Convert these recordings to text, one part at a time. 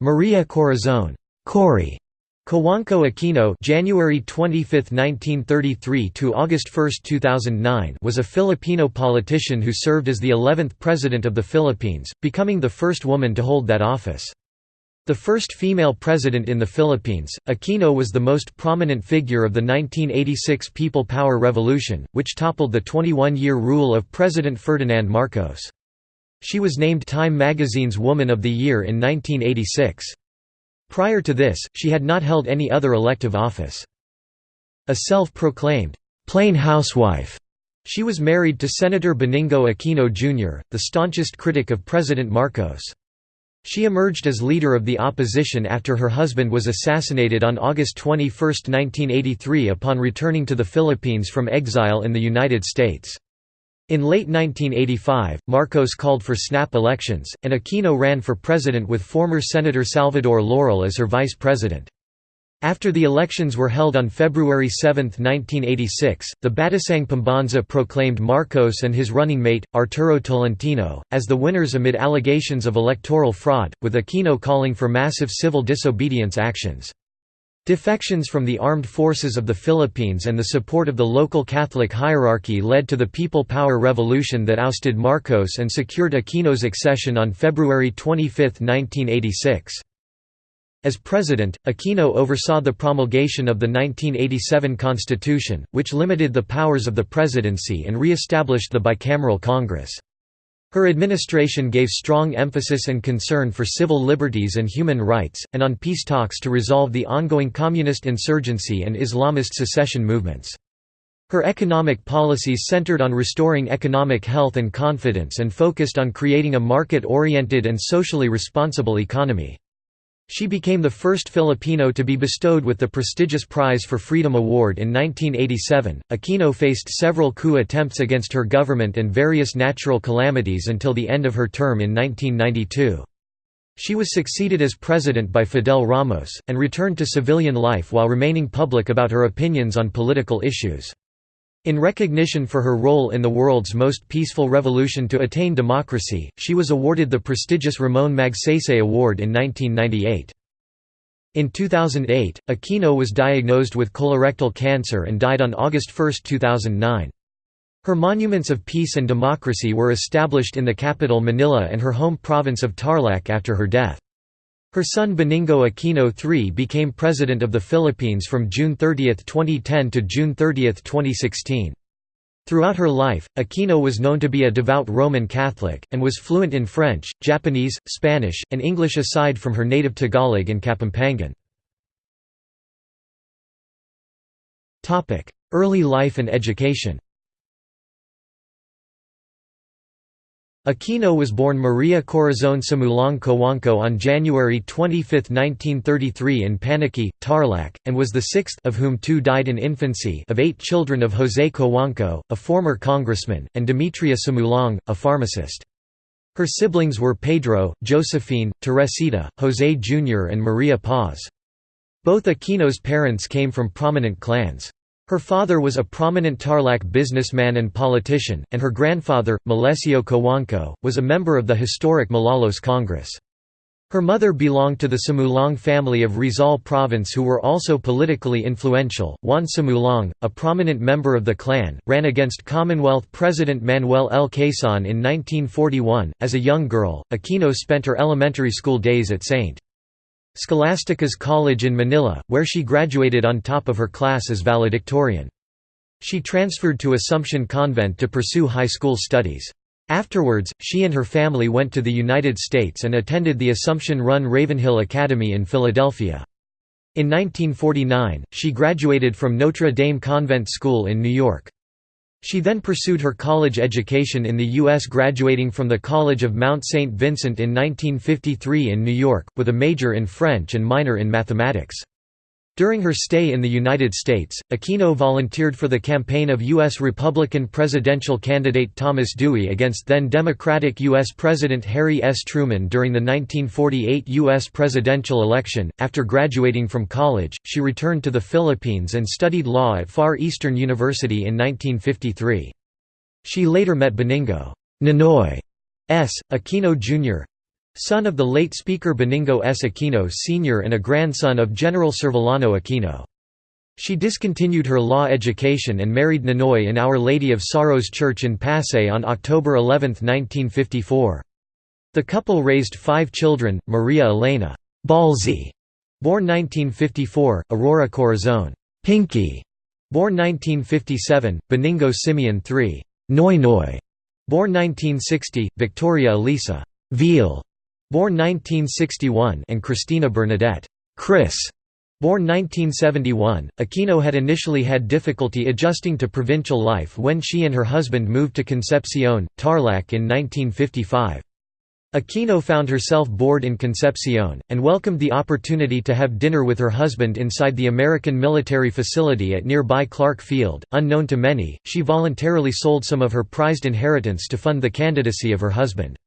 Maria Corazon Cory Cojuangco Aquino January 25, 1933 to August 1, 2009 was a Filipino politician who served as the 11th President of the Philippines, becoming the first woman to hold that office. The first female president in the Philippines, Aquino was the most prominent figure of the 1986 People Power Revolution, which toppled the 21-year rule of President Ferdinand Marcos. She was named Time magazine's Woman of the Year in 1986. Prior to this, she had not held any other elective office. A self-proclaimed, "'plain housewife' she was married to Senator Benigno Aquino Jr., the staunchest critic of President Marcos. She emerged as leader of the opposition after her husband was assassinated on August 21, 1983 upon returning to the Philippines from exile in the United States. In late 1985, Marcos called for snap elections, and Aquino ran for president with former Senator Salvador Laurel as her vice president. After the elections were held on February 7, 1986, the Batasang Pambansa proclaimed Marcos and his running mate, Arturo Tolentino, as the winners amid allegations of electoral fraud, with Aquino calling for massive civil disobedience actions. Defections from the armed forces of the Philippines and the support of the local Catholic hierarchy led to the People Power Revolution that ousted Marcos and secured Aquino's accession on February 25, 1986. As president, Aquino oversaw the promulgation of the 1987 constitution, which limited the powers of the presidency and re-established the bicameral Congress. Her administration gave strong emphasis and concern for civil liberties and human rights, and on peace talks to resolve the ongoing communist insurgency and Islamist secession movements. Her economic policies centered on restoring economic health and confidence and focused on creating a market-oriented and socially responsible economy. She became the first Filipino to be bestowed with the prestigious Prize for Freedom Award in 1987. Aquino faced several coup attempts against her government and various natural calamities until the end of her term in 1992. She was succeeded as president by Fidel Ramos, and returned to civilian life while remaining public about her opinions on political issues. In recognition for her role in the world's most peaceful revolution to attain democracy, she was awarded the prestigious Ramon Magsaysay Award in 1998. In 2008, Aquino was diagnosed with colorectal cancer and died on August 1, 2009. Her monuments of peace and democracy were established in the capital Manila and her home province of Tarlac after her death. Her son Benigno Aquino III became President of the Philippines from June 30, 2010 to June 30, 2016. Throughout her life, Aquino was known to be a devout Roman Catholic, and was fluent in French, Japanese, Spanish, and English aside from her native Tagalog and Kapampangan. Early life and education Aquino was born Maria Corazon Sumulong Cojuangco on January 25, 1933 in Paniqui, Tarlac, and was the sixth of whom two died in infancy of eight children of José Cojuangco, a former congressman, and Demetria Sumulong, a pharmacist. Her siblings were Pedro, Josephine, Teresita, José Jr. and Maria Paz. Both Aquino's parents came from prominent clans. Her father was a prominent Tarlac businessman and politician, and her grandfather, Melecio Cojuangco, was a member of the historic Malolos Congress. Her mother belonged to the Sumulong family of Rizal Province who were also politically influential. Juan Sumulong, a prominent member of the clan, ran against Commonwealth President Manuel L. Quezon in 1941. As a young girl, Aquino spent her elementary school days at St. Scholastica's College in Manila, where she graduated on top of her class as valedictorian. She transferred to Assumption Convent to pursue high school studies. Afterwards, she and her family went to the United States and attended the Assumption-run Ravenhill Academy in Philadelphia. In 1949, she graduated from Notre Dame Convent School in New York. She then pursued her college education in the U.S. graduating from the College of Mount St. Vincent in 1953 in New York, with a major in French and minor in mathematics. During her stay in the United States, Aquino volunteered for the campaign of U.S. Republican presidential candidate Thomas Dewey against then Democratic U.S. President Harry S. Truman during the 1948 U.S. presidential election. After graduating from college, she returned to the Philippines and studied law at Far Eastern University in 1953. She later met Benigno Ninoy S. Aquino Jr. son of the late Speaker Benigno S. Aquino Sr. and a grandson of General Servillano Aquino. She discontinued her law education and married Ninoy in Our Lady of Sorrows Church in Pasay on October 11, 1954. The couple raised five children, Maria Elena Ballsy, born 1954, Aurora Corazon Pinky, born 1957, Benigno Simeon III Noy Noy, born 1960, Victoria Elisa Viel, born 1961, and Christina Bernadette Kris, Born 1971, Aquino had initially had difficulty adjusting to provincial life when she and her husband moved to Concepcion, Tarlac in 1955. Aquino found herself bored in Concepcion, and welcomed the opportunity to have dinner with her husband inside the American military facility at nearby Clark Field. Unknown to many, she voluntarily sold some of her prized inheritance to fund the candidacy of her husband.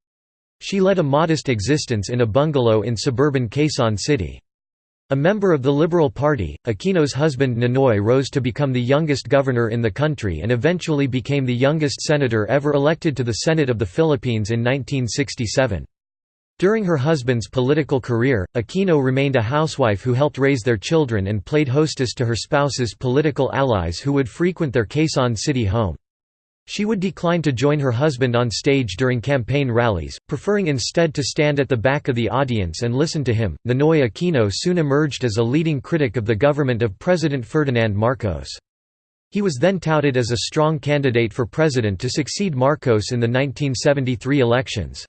She led a modest existence in a bungalow in suburban Quezon City. A member of the Liberal Party, Aquino's husband Ninoy rose to become the youngest governor in the country and eventually became the youngest senator ever elected to the Senate of the Philippines in 1967. During her husband's political career, Aquino remained a housewife who helped raise their children and played hostess to her spouse's political allies who would frequent their Quezon City home. She would decline to join her husband on stage during campaign rallies, preferring instead to stand at the back of the audience and listen to him. Ninoy Aquino soon emerged as a leading critic of the government of President Ferdinand Marcos. He was then touted as a strong candidate for president to succeed Marcos in the 1973 elections.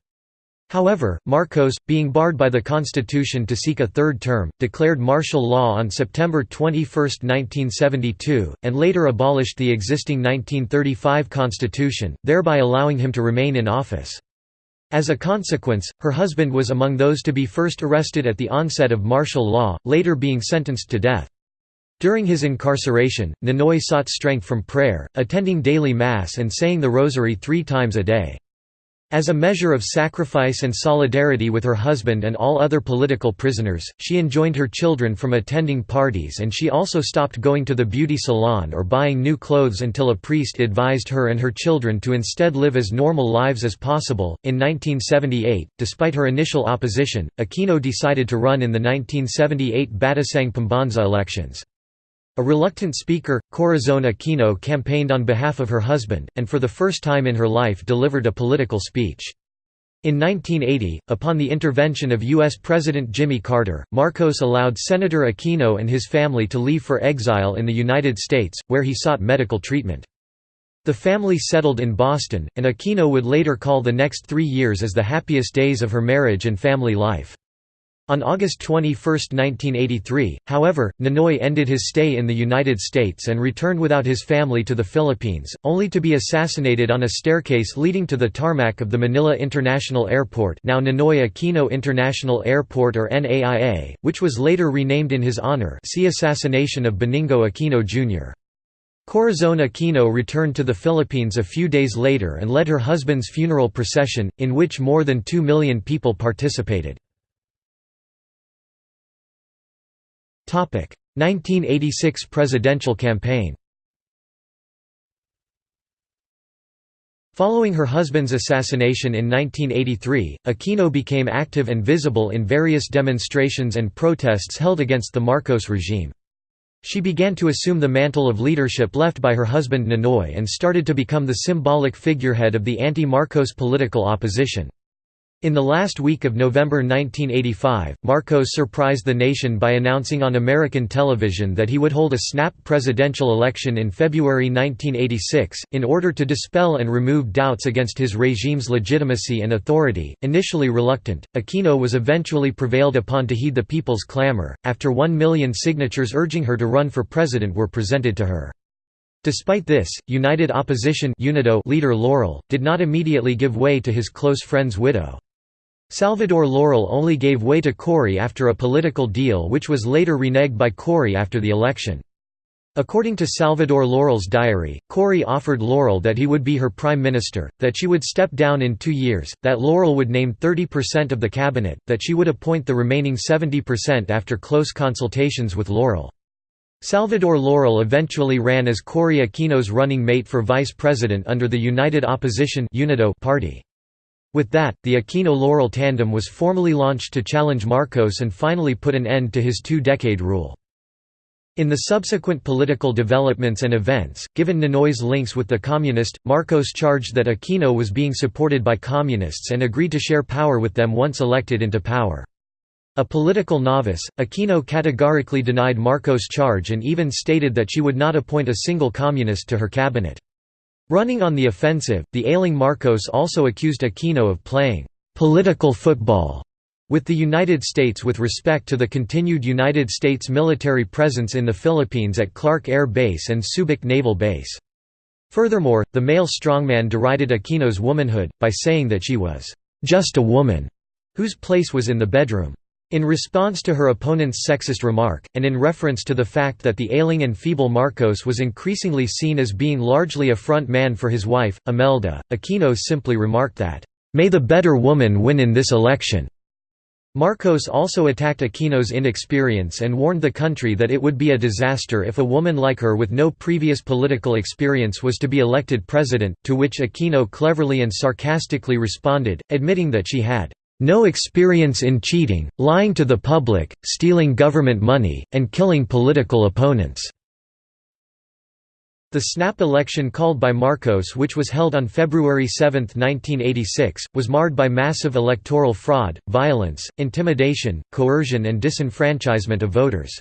However, Marcos, being barred by the constitution to seek a third term, declared martial law on September 21, 1972, and later abolished the existing 1935 constitution, thereby allowing him to remain in office. As a consequence, her husband was among those to be first arrested at the onset of martial law, later being sentenced to death. During his incarceration, Ninoy sought strength from prayer, attending daily mass and saying the rosary three times a day. As a measure of sacrifice and solidarity with her husband and all other political prisoners, she enjoined her children from attending parties and she also stopped going to the beauty salon or buying new clothes until a priest advised her and her children to instead live as normal lives as possible. In 1978, despite her initial opposition, Aquino decided to run in the 1978 Batasang Pambansa elections. A reluctant speaker, Corazon Aquino campaigned on behalf of her husband, and for the first time in her life delivered a political speech. In 1980, upon the intervention of U.S. President Jimmy Carter, Marcos allowed Senator Aquino and his family to leave for exile in the United States, where he sought medical treatment. The family settled in Boston, and Aquino would later call the next three years as the happiest days of her marriage and family life. On August 21, 1983, however, Ninoy ended his stay in the United States and returned without his family to the Philippines, only to be assassinated on a staircase leading to the tarmac of the Manila International Airport now Ninoy Aquino International Airport or NAIA, which was later renamed in his honor see Assassination of Benigno Aquino Jr. Corazon Aquino returned to the Philippines a few days later and led her husband's funeral procession, in which more than two million people participated. 1986 presidential campaign Following her husband's assassination in 1983, Aquino became active and visible in various demonstrations and protests held against the Marcos regime. She began to assume the mantle of leadership left by her husband Ninoy and started to become the symbolic figurehead of the anti-Marcos political opposition. In the last week of November 1985, Marcos surprised the nation by announcing on American television that he would hold a snap presidential election in February 1986, in order to dispel and remove doubts against his regime's legitimacy and authority. Initially reluctant, Aquino was eventually prevailed upon to heed the people's clamor, after one million signatures urging her to run for president were presented to her. Despite this, United Opposition leader Laurel, did not immediately give way to his close friend's widow. Salvador Laurel only gave way to Cory after a political deal which was later reneged by Cory after the election. According to Salvador Laurel's diary, Cory offered Laurel that he would be her prime minister, that she would step down in two years, that Laurel would name 30% of the cabinet, that she would appoint the remaining 70% after close consultations with Laurel. Salvador Laurel eventually ran as Cory Aquino's running mate for vice president under the United Opposition party. With that, the Aquino-Laurel tandem was formally launched to challenge Marcos and finally put an end to his two-decade rule. In the subsequent political developments and events, given Ninoy's links with the communist, Marcos charged that Aquino was being supported by communists and agreed to share power with them once elected into power. A political novice, Aquino categorically denied Marcos' charge and even stated that she would not appoint a single communist to her cabinet. Running on the offensive, the ailing Marcos also accused Aquino of playing «political football» with the United States with respect to the continued United States military presence in the Philippines at Clark Air Base and Subic Naval Base. Furthermore, the male strongman derided Aquino's womanhood, by saying that she was «just a woman» whose place was in the bedroom. In response to her opponent's sexist remark, and in reference to the fact that the ailing and feeble Marcos was increasingly seen as being largely a front man for his wife, Imelda, Aquino simply remarked that, "...may the better woman win in this election." Marcos also attacked Aquino's inexperience and warned the country that it would be a disaster if a woman like her with no previous political experience was to be elected president, to which Aquino cleverly and sarcastically responded, admitting that she had no experience in cheating, lying to the public, stealing government money, and killing political opponents." The snap election called by Marcos which was held on February 7, 1986, was marred by massive electoral fraud, violence, intimidation, coercion and disenfranchisement of voters.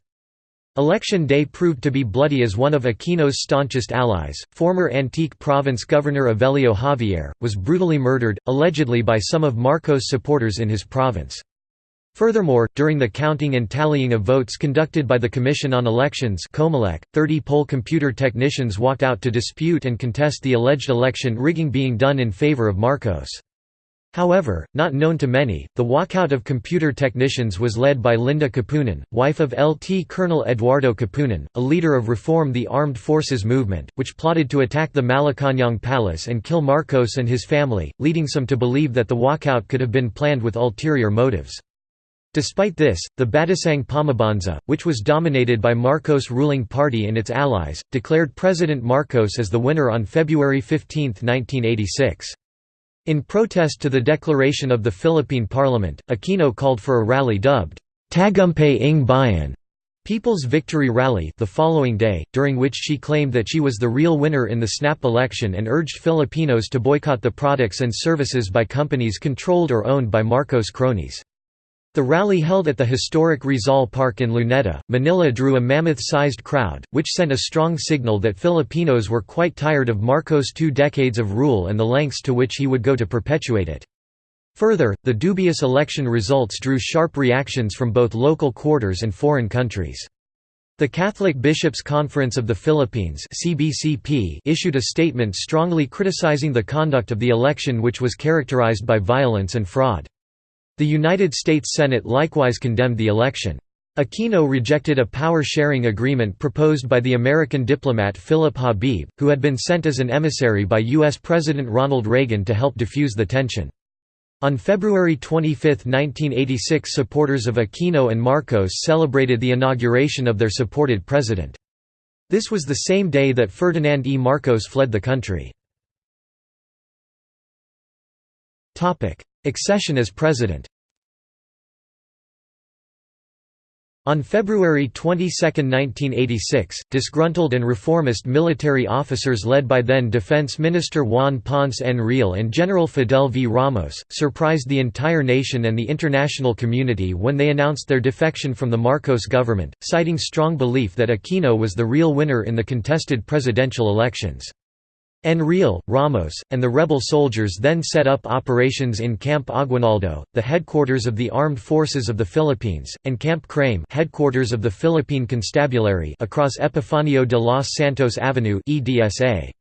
Election day proved to be bloody as one of Aquino's staunchest allies, former Antique province governor Evelio Javier, was brutally murdered, allegedly by some of Marcos' supporters in his province. Furthermore, during the counting and tallying of votes conducted by the Commission on Elections 30 poll computer technicians walked out to dispute and contest the alleged election rigging being done in favor of Marcos. However, not known to many, the walkout of computer technicians was led by Linda Kapunan, wife of LT Colonel Eduardo Kapunan, a leader of Reform the Armed Forces movement, which plotted to attack the Malacañang Palace and kill Marcos and his family, leading some to believe that the walkout could have been planned with ulterior motives. Despite this, the Batasang Pambansa, which was dominated by Marcos' ruling party and its allies, declared President Marcos as the winner on February 15, 1986. In protest to the declaration of the Philippine Parliament, Aquino called for a rally dubbed Tagumpay ng Bayan People's Victory Rally the following day, during which she claimed that she was the real winner in the snap election and urged Filipinos to boycott the products and services by companies controlled or owned by Marcos cronies. The rally held at the historic Rizal Park in Luneta, Manila drew a mammoth-sized crowd, which sent a strong signal that Filipinos were quite tired of Marcos' two decades of rule and the lengths to which he would go to perpetuate it. Further, the dubious election results drew sharp reactions from both local quarters and foreign countries. The Catholic Bishops' Conference of the Philippines issued a statement strongly criticizing the conduct of the election which was characterized by violence and fraud. The United States Senate likewise condemned the election. Aquino rejected a power-sharing agreement proposed by the American diplomat Philip Habib, who had been sent as an emissary by U.S. President Ronald Reagan to help defuse the tension. On February 25, 1986 supporters of Aquino and Marcos celebrated the inauguration of their supported president. This was the same day that Ferdinand E. Marcos fled the country. Accession as president On February 22, 1986, disgruntled and reformist military officers led by then Defense Minister Juan Ponce Enrile and General Fidel V. Ramos, surprised the entire nation and the international community when they announced their defection from the Marcos government, citing strong belief that Aquino was the real winner in the contested presidential elections. Enrile, Ramos, and the rebel soldiers then set up operations in Camp Aguinaldo, the headquarters of the Armed Forces of the Philippines, and Camp Crame headquarters of the Philippine Constabulary across Epifanio de los Santos Avenue EDSA.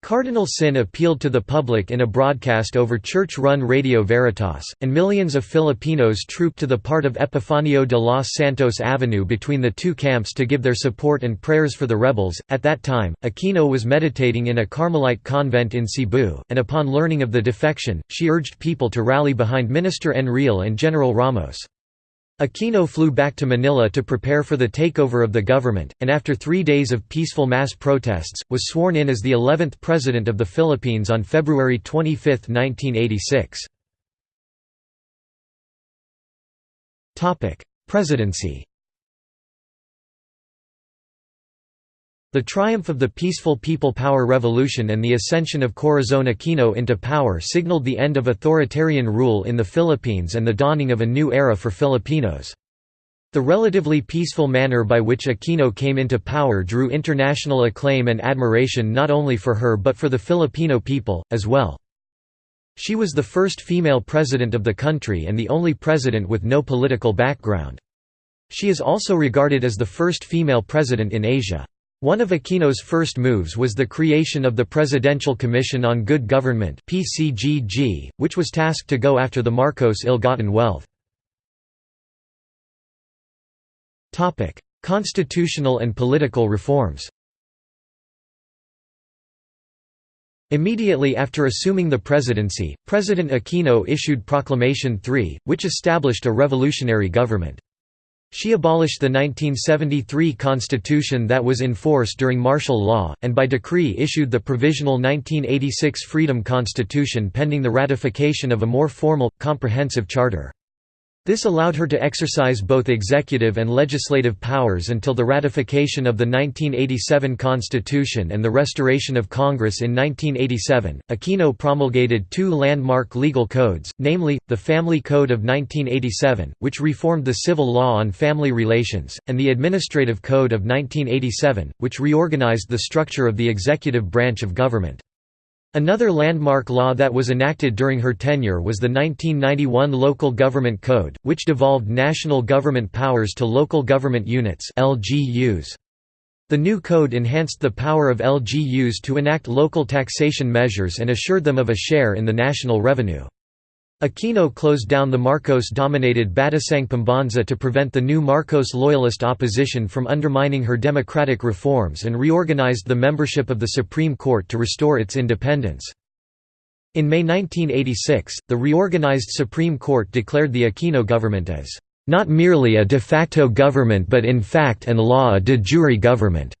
Cardinal Sin appealed to the public in a broadcast over church-run Radio Veritas, and millions of Filipinos trooped to the part of Epifanio de los Santos Avenue between the two camps to give their support and prayers for the rebels. At that time, Aquino was meditating in a Carmelite convent in Cebu, and upon learning of the defection, she urged people to rally behind Minister Enrile and General Ramos. Aquino flew back to Manila to prepare for the takeover of the government, and after three days of peaceful mass protests, was sworn in as the 11th President of the Philippines on February 25, 1986. Presidency The triumph of the peaceful People Power Revolution and the ascension of Corazon Aquino into power signaled the end of authoritarian rule in the Philippines and the dawning of a new era for Filipinos. The relatively peaceful manner by which Aquino came into power drew international acclaim and admiration not only for her but for the Filipino people, as well. She was the first female president of the country and the only president with no political background. She is also regarded as the first female president in Asia. One of Aquino's first moves was the creation of the Presidential Commission on Good Government (PCGG), which was tasked to go after the Marcos ill-gotten wealth. Constitutional and political reforms Immediately after assuming the presidency, President Aquino issued Proclamation 3, which established a revolutionary government. She abolished the 1973 constitution that was in force during martial law, and by decree issued the provisional 1986 Freedom Constitution pending the ratification of a more formal, comprehensive charter. This allowed her to exercise both executive and legislative powers until the ratification of the 1987 Constitution and the restoration of Congress in 1987. Aquino promulgated two landmark legal codes, namely, the Family Code of 1987, which reformed the civil law on family relations, and the Administrative Code of 1987, which reorganized the structure of the executive branch of government. Another landmark law that was enacted during her tenure was the 1991 Local Government Code, which devolved national government powers to local government units LGUs. The new code enhanced the power of LGUs to enact local taxation measures and assured them of a share in the national revenue. Aquino closed down the Marcos-dominated Batasang Pambansa to prevent the new Marcos loyalist opposition from undermining her democratic reforms and reorganized the membership of the Supreme Court to restore its independence. In May 1986, the reorganized Supreme Court declared the Aquino government as not merely a de facto government but in fact and law a de jure government",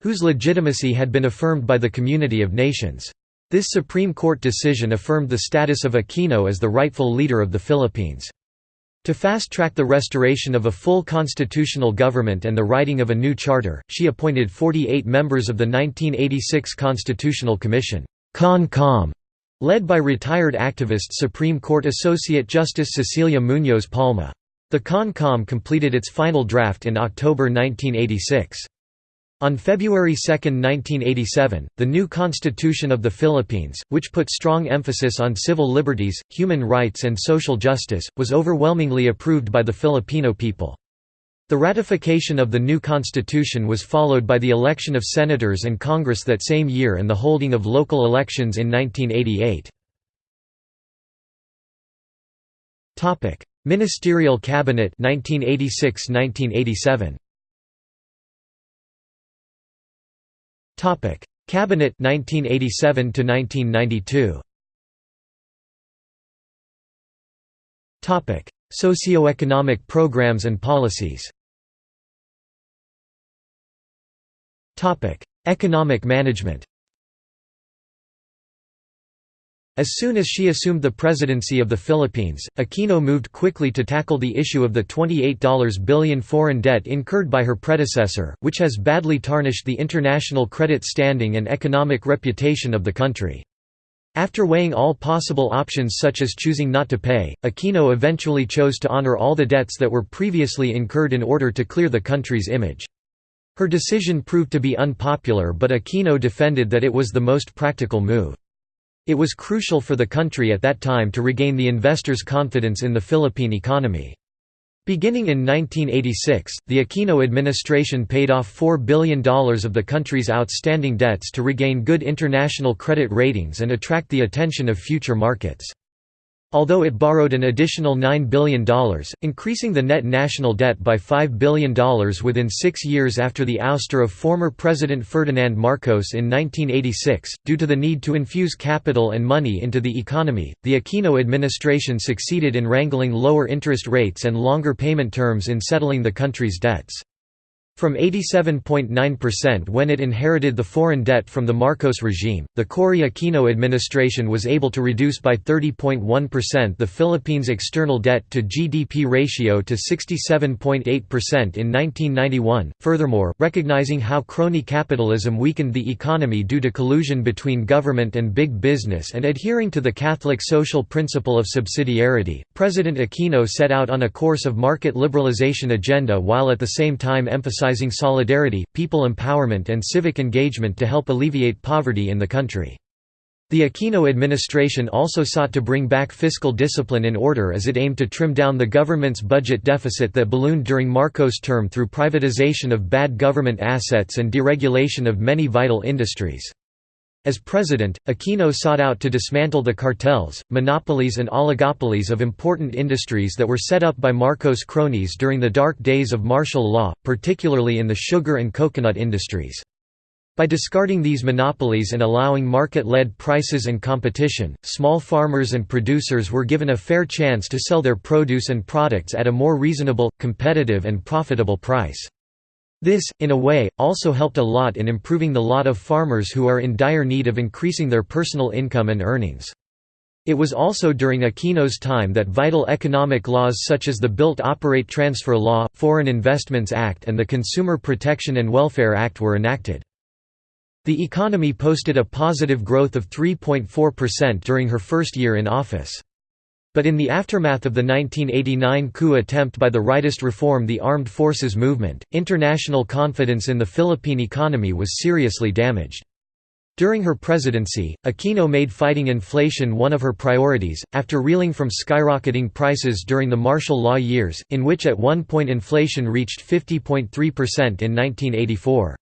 whose legitimacy had been affirmed by the community of nations. This Supreme Court decision affirmed the status of Aquino as the rightful leader of the Philippines. To fast-track the restoration of a full constitutional government and the writing of a new charter, she appointed 48 members of the 1986 Constitutional Commission CON-COM, led by retired activist Supreme Court Associate Justice Cecilia Muñoz Palma. The CON-COM completed its final draft in October 1986. On February 2, 1987, the new Constitution of the Philippines, which put strong emphasis on civil liberties, human rights and social justice, was overwhelmingly approved by the Filipino people. The ratification of the new constitution was followed by the election of senators and Congress that same year and the holding of local elections in 1988. Ministerial Cabinet 1986–1987 Topic: Cabinet 1987 to 1992. Topic: Socioeconomic programs and policies. Topic: Economic management. As soon as she assumed the presidency of the Philippines, Aquino moved quickly to tackle the issue of the $28 billion foreign debt incurred by her predecessor, which has badly tarnished the international credit standing and economic reputation of the country. After weighing all possible options such as choosing not to pay, Aquino eventually chose to honor all the debts that were previously incurred in order to clear the country's image. Her decision proved to be unpopular but Aquino defended that it was the most practical move. It was crucial for the country at that time to regain the investors' confidence in the Philippine economy. Beginning in 1986, the Aquino administration paid off $4 billion of the country's outstanding debts to regain good international credit ratings and attract the attention of future markets. Although it borrowed an additional $9 billion, increasing the net national debt by $5 billion within six years after the ouster of former President Ferdinand Marcos in 1986, due to the need to infuse capital and money into the economy, the Aquino administration succeeded in wrangling lower interest rates and longer payment terms in settling the country's debts. From 87.9% when it inherited the foreign debt from the Marcos regime, the Cory Aquino administration was able to reduce by 30.1% the Philippines' external debt to GDP ratio to 67.8% in 1991. Furthermore, recognizing how crony capitalism weakened the economy due to collusion between government and big business and adhering to the Catholic social principle of subsidiarity, President Aquino set out on a course of market liberalization agenda while at the same time emphasizing solidarity, people empowerment and civic engagement to help alleviate poverty in the country. The Aquino administration also sought to bring back fiscal discipline in order as it aimed to trim down the government's budget deficit that ballooned during Marcos' term through privatization of bad government assets and deregulation of many vital industries. As president, Aquino sought out to dismantle the cartels, monopolies and oligopolies of important industries that were set up by Marcos' cronies during the dark days of martial law, particularly in the sugar and coconut industries. By discarding these monopolies and allowing market-led prices and competition, small farmers and producers were given a fair chance to sell their produce and products at a more reasonable, competitive and profitable price. This, in a way, also helped a lot in improving the lot of farmers who are in dire need of increasing their personal income and earnings. It was also during Aquino's time that vital economic laws such as the Built-Operate Transfer Law, Foreign Investments Act and the Consumer Protection and Welfare Act were enacted. The economy posted a positive growth of 3.4% during her first year in office. But in the aftermath of the 1989 coup attempt by the rightist Reform the Armed Forces Movement, international confidence in the Philippine economy was seriously damaged. During her presidency, Aquino made fighting inflation one of her priorities, after reeling from skyrocketing prices during the martial law years, in which at one point inflation reached 50.3% in 1984.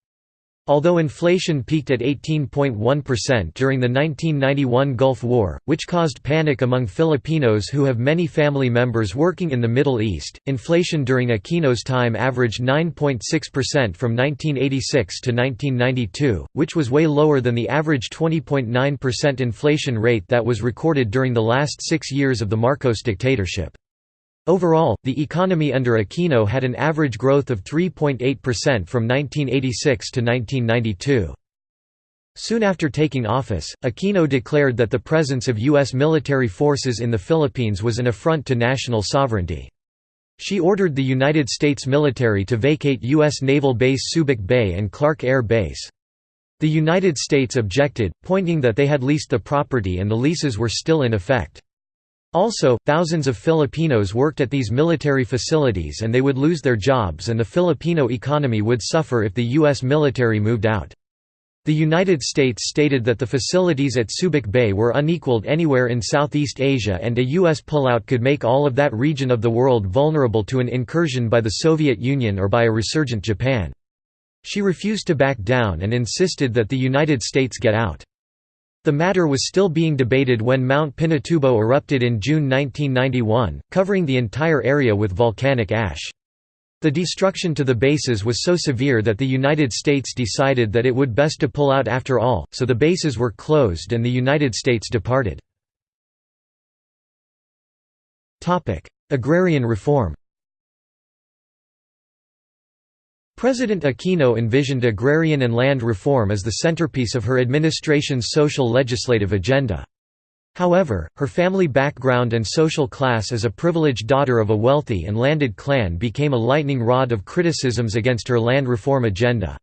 Although inflation peaked at 18.1% during the 1991 Gulf War, which caused panic among Filipinos who have many family members working in the Middle East, inflation during Aquino's time averaged 9.6% from 1986 to 1992, which was way lower than the average 20.9% inflation rate that was recorded during the last six years of the Marcos dictatorship. Overall, the economy under Aquino had an average growth of 3.8% from 1986 to 1992. Soon after taking office, Aquino declared that the presence of U.S. military forces in the Philippines was an affront to national sovereignty. She ordered the United States military to vacate U.S. Naval Base Subic Bay and Clark Air Base. The United States objected, pointing that they had leased the property and the leases were still in effect. Also, thousands of Filipinos worked at these military facilities and they would lose their jobs and the Filipino economy would suffer if the U.S. military moved out. The United States stated that the facilities at Subic Bay were unequaled anywhere in Southeast Asia and a U.S. pullout could make all of that region of the world vulnerable to an incursion by the Soviet Union or by a resurgent Japan. She refused to back down and insisted that the United States get out. The matter was still being debated when Mount Pinatubo erupted in June 1991, covering the entire area with volcanic ash. The destruction to the bases was so severe that the United States decided that it would best to pull out after all, so the bases were closed and the United States departed. Agrarian reform President Aquino envisioned agrarian and land reform as the centerpiece of her administration's social legislative agenda. However, her family background and social class as a privileged daughter of a wealthy and landed clan became a lightning rod of criticisms against her land reform agenda.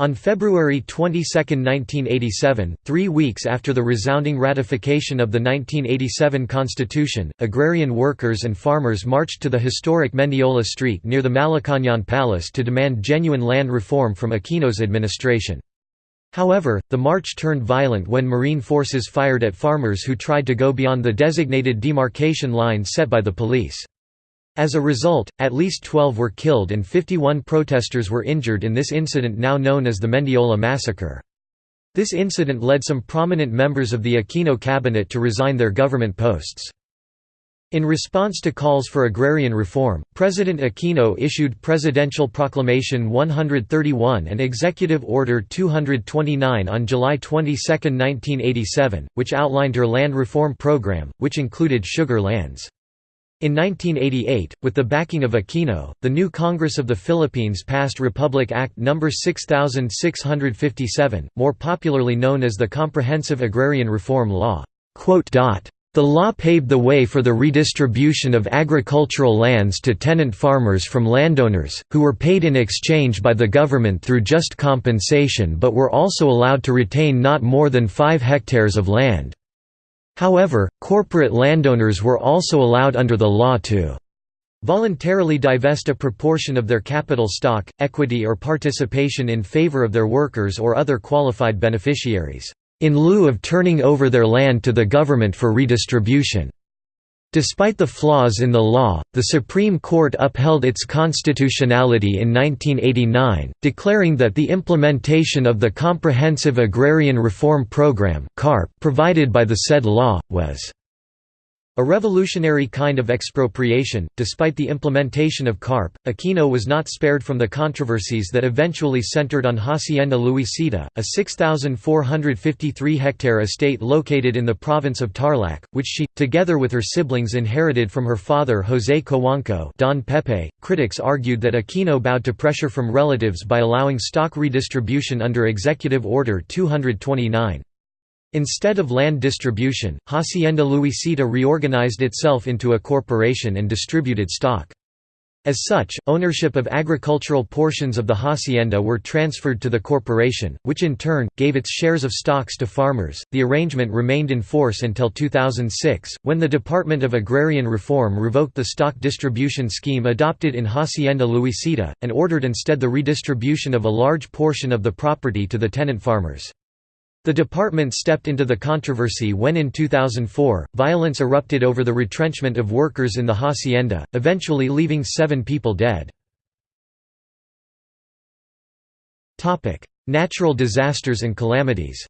On February 22, 1987, three weeks after the resounding ratification of the 1987 Constitution, agrarian workers and farmers marched to the historic Mendiola Street near the Malacañang Palace to demand genuine land reform from Aquino's administration. However, the march turned violent when Marine forces fired at farmers who tried to go beyond the designated demarcation line set by the police. As a result, at least 12 were killed and 51 protesters were injured in this incident now known as the Mendiola massacre. This incident led some prominent members of the Aquino cabinet to resign their government posts. In response to calls for agrarian reform, President Aquino issued Presidential Proclamation 131 and Executive Order 229 on July 22, 1987, which outlined her land reform program, which included sugar lands. In 1988, with the backing of Aquino, the new Congress of the Philippines passed Republic Act No. 6657, more popularly known as the Comprehensive Agrarian Reform Law. The law paved the way for the redistribution of agricultural lands to tenant farmers from landowners, who were paid in exchange by the government through just compensation but were also allowed to retain not more than 5 hectares of land. However, corporate landowners were also allowed under the law to voluntarily divest a proportion of their capital stock, equity or participation in favor of their workers or other qualified beneficiaries, in lieu of turning over their land to the government for redistribution. Despite the flaws in the law, the Supreme Court upheld its constitutionality in 1989, declaring that the implementation of the Comprehensive Agrarian Reform Program provided by the said law, was a revolutionary kind of expropriation. Despite the implementation of CARP, Aquino was not spared from the controversies that eventually centered on Hacienda Luisita, a 6,453 hectare estate located in the province of Tarlac, which she, together with her siblings, inherited from her father José Cojuangco. Don Pepe. Critics argued that Aquino bowed to pressure from relatives by allowing stock redistribution under Executive Order 229. Instead of land distribution, Hacienda Luisita reorganized itself into a corporation and distributed stock. As such, ownership of agricultural portions of the hacienda were transferred to the corporation, which in turn, gave its shares of stocks to farmers. The arrangement remained in force until 2006, when the Department of Agrarian Reform revoked the stock distribution scheme adopted in Hacienda Luisita, and ordered instead the redistribution of a large portion of the property to the tenant farmers. The department stepped into the controversy when in 2004, violence erupted over the retrenchment of workers in the hacienda, eventually leaving seven people dead. Natural disasters and calamities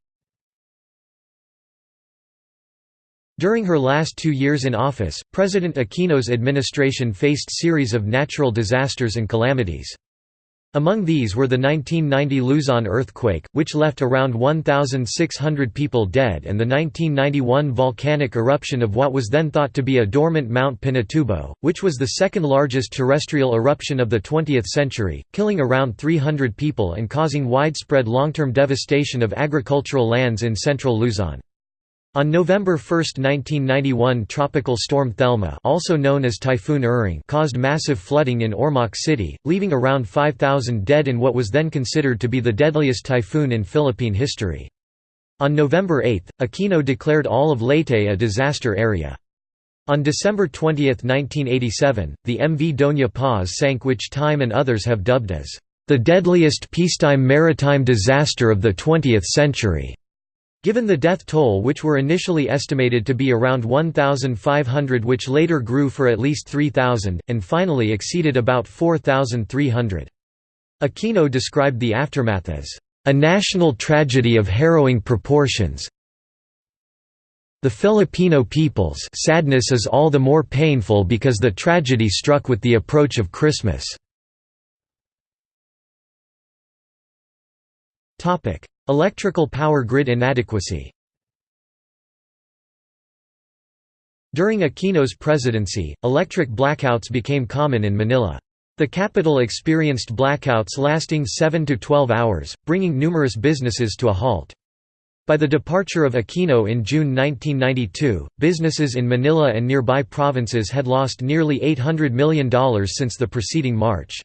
During her last two years in office, President Aquino's administration faced series of natural disasters and calamities. Among these were the 1990 Luzon earthquake, which left around 1,600 people dead and the 1991 volcanic eruption of what was then thought to be a dormant Mount Pinatubo, which was the second largest terrestrial eruption of the 20th century, killing around 300 people and causing widespread long-term devastation of agricultural lands in central Luzon. On November 1, 1991 Tropical Storm Thelma also known as Typhoon Uring caused massive flooding in Ormoc City, leaving around 5,000 dead in what was then considered to be the deadliest typhoon in Philippine history. On November 8, Aquino declared all of Leyte a disaster area. On December 20, 1987, the MV Doña Paz sank which Time and others have dubbed as, "...the deadliest peacetime maritime disaster of the 20th century." Given the death toll which were initially estimated to be around 1,500 which later grew for at least 3,000, and finally exceeded about 4,300. Aquino described the aftermath as, "...a national tragedy of harrowing proportions the Filipino people's sadness is all the more painful because the tragedy struck with the approach of Christmas." Electrical power grid inadequacy During Aquino's presidency, electric blackouts became common in Manila. The capital experienced blackouts lasting 7 to 12 hours, bringing numerous businesses to a halt. By the departure of Aquino in June 1992, businesses in Manila and nearby provinces had lost nearly $800 million since the preceding March.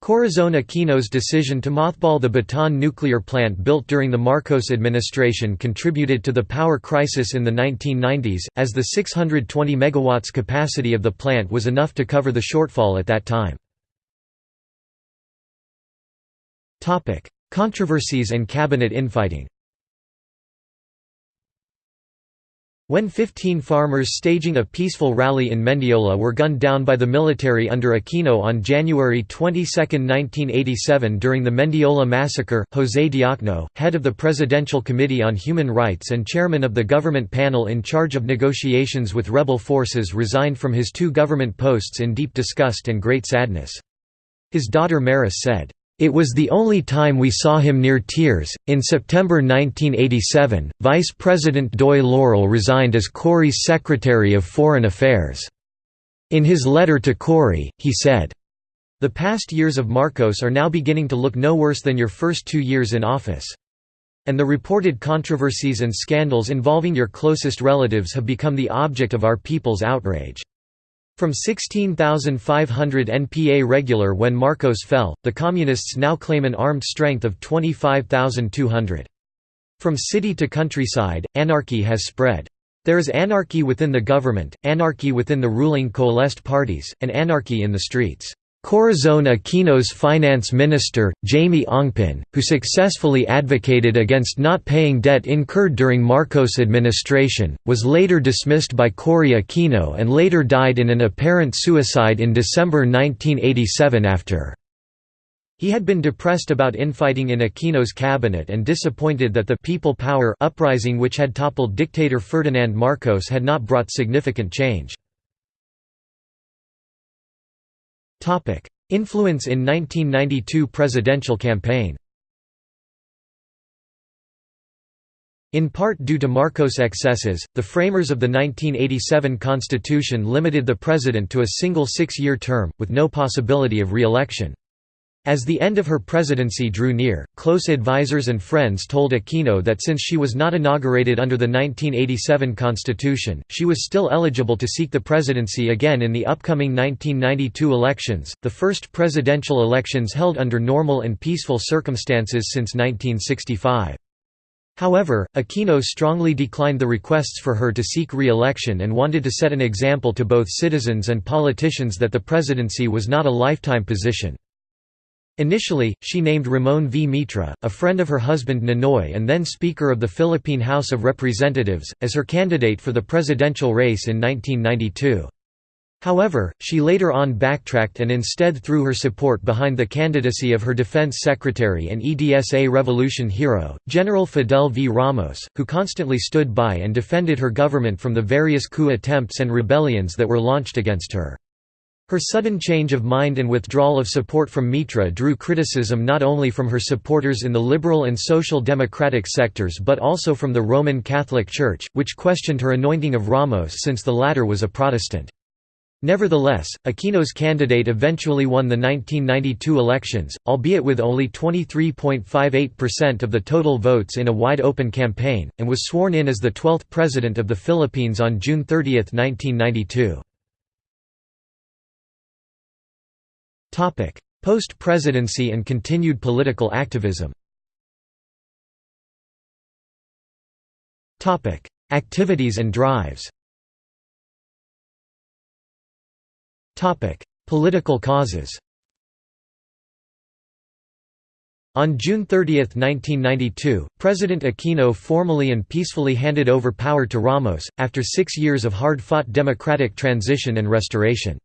Corazon Aquino's decision to mothball the Bataan nuclear plant built during the Marcos administration contributed to the power crisis in the 1990s, as the 620 MW capacity of the plant was enough to cover the shortfall at that time. Controversies and cabinet infighting When 15 farmers staging a peaceful rally in Mendiola were gunned down by the military under Aquino on January 22, 1987 during the Mendiola massacre, José Diokno, head of the Presidential Committee on Human Rights and chairman of the government panel in charge of negotiations with rebel forces resigned from his two government posts in deep disgust and great sadness. His daughter Maris said, it was the only time we saw him near tears. In September 1987, Vice President Doy Laurel resigned as Cory's Secretary of Foreign Affairs. In his letter to Cory, he said, The past years of Marcos are now beginning to look no worse than your first two years in office. And the reported controversies and scandals involving your closest relatives have become the object of our people's outrage. From 16,500 NPA regular when Marcos fell, the Communists now claim an armed strength of 25,200. From city to countryside, anarchy has spread. There is anarchy within the government, anarchy within the ruling coalesced parties, and anarchy in the streets. Corazon Aquino's finance minister, Jaime Ongpin, who successfully advocated against not paying debt incurred during Marcos' administration, was later dismissed by Cory Aquino and later died in an apparent suicide in December 1987 after. He had been depressed about infighting in Aquino's cabinet and disappointed that the People Power uprising which had toppled dictator Ferdinand Marcos had not brought significant change. Influence in 1992 presidential campaign In part due to Marcos' excesses, the framers of the 1987 constitution limited the president to a single six-year term, with no possibility of re-election. As the end of her presidency drew near, close advisers and friends told Aquino that since she was not inaugurated under the 1987 constitution, she was still eligible to seek the presidency again in the upcoming 1992 elections, the first presidential elections held under normal and peaceful circumstances since 1965. However, Aquino strongly declined the requests for her to seek re-election and wanted to set an example to both citizens and politicians that the presidency was not a lifetime position. Initially, she named Ramon V. Mitra, a friend of her husband Ninoy and then Speaker of the Philippine House of Representatives, as her candidate for the presidential race in 1992. However, she later on backtracked and instead threw her support behind the candidacy of her defense secretary and EDSA revolution hero, General Fidel V. Ramos, who constantly stood by and defended her government from the various coup attempts and rebellions that were launched against her. Her sudden change of mind and withdrawal of support from Mitra drew criticism not only from her supporters in the liberal and social democratic sectors but also from the Roman Catholic Church, which questioned her anointing of Ramos since the latter was a Protestant. Nevertheless, Aquino's candidate eventually won the 1992 elections, albeit with only 23.58% of the total votes in a wide-open campaign, and was sworn in as the 12th President of the Philippines on June 30, 1992. Post-presidency and continued political activism. Activities and drives. Political causes. On June 30, 1992, President Aquino formally and peacefully handed over power to Ramos, after six years of hard-fought democratic transition and restoration.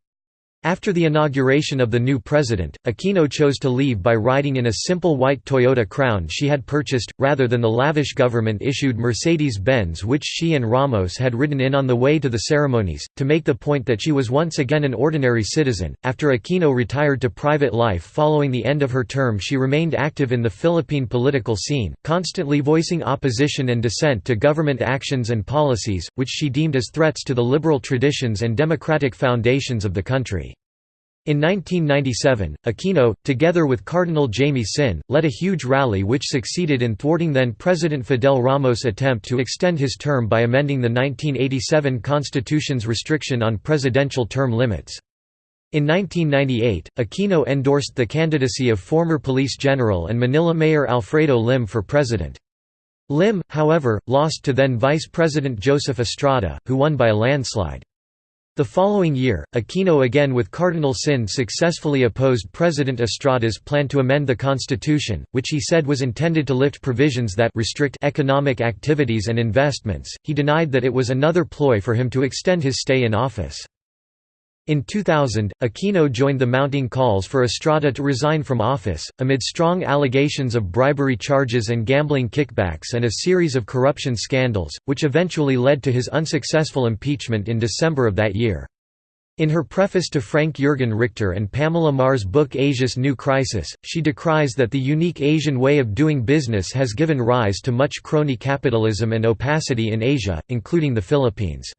After the inauguration of the new president, Aquino chose to leave by riding in a simple white Toyota Crown she had purchased, rather than the lavish government-issued Mercedes-Benz which she and Ramos had ridden in on the way to the ceremonies, to make the point that she was once again an ordinary citizen. After Aquino retired to private life following the end of her term she remained active in the Philippine political scene, constantly voicing opposition and dissent to government actions and policies, which she deemed as threats to the liberal traditions and democratic foundations of the country. In 1997, Aquino, together with Cardinal Jaime Sin, led a huge rally which succeeded in thwarting then-President Fidel Ramos' attempt to extend his term by amending the 1987 Constitution's restriction on presidential term limits. In 1998, Aquino endorsed the candidacy of former police general and Manila Mayor Alfredo Lim for president. Lim, however, lost to then Vice President Joseph Estrada, who won by a landslide. The following year, Aquino again with Cardinal Sin successfully opposed President Estrada's plan to amend the constitution, which he said was intended to lift provisions that restrict economic activities and investments. He denied that it was another ploy for him to extend his stay in office. In 2000, Aquino joined the mounting calls for Estrada to resign from office, amid strong allegations of bribery charges and gambling kickbacks and a series of corruption scandals, which eventually led to his unsuccessful impeachment in December of that year. In her preface to Frank Jürgen Richter and Pamela Marr's book Asia's New Crisis, she decries that the unique Asian way of doing business has given rise to much crony capitalism and opacity in Asia, including the Philippines.